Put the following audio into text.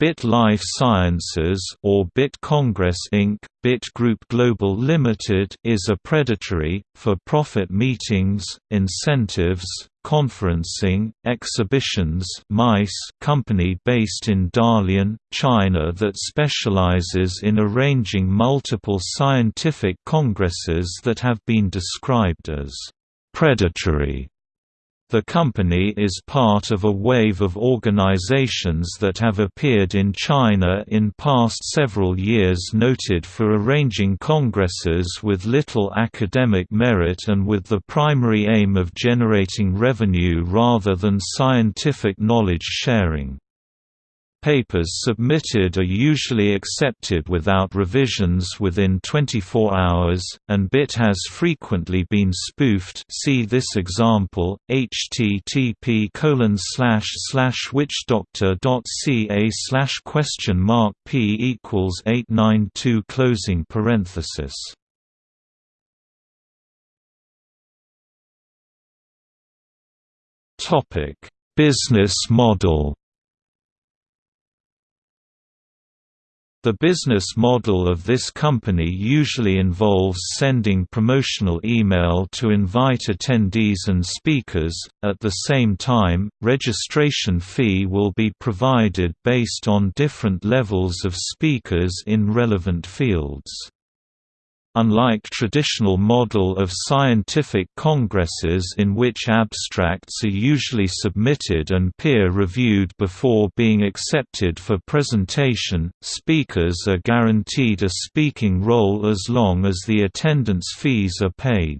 BIT Life Sciences or BIT Congress Inc., BIT Group Global Limited is a predatory, for-profit meetings, incentives, conferencing, exhibitions MICE company based in Dalian, China that specializes in arranging multiple scientific congresses that have been described as predatory the company is part of a wave of organizations that have appeared in China in past several years noted for arranging congresses with little academic merit and with the primary aim of generating revenue rather than scientific knowledge sharing. Papers submitted are usually accepted without revisions within 24 hours, and BIT has frequently been spoofed see this example, http witchdoctor.ca question mark p equals 892 closing parenthesis. Business model The business model of this company usually involves sending promotional email to invite attendees and speakers. At the same time, registration fee will be provided based on different levels of speakers in relevant fields. Unlike traditional model of scientific congresses in which abstracts are usually submitted and peer-reviewed before being accepted for presentation, speakers are guaranteed a speaking role as long as the attendance fees are paid.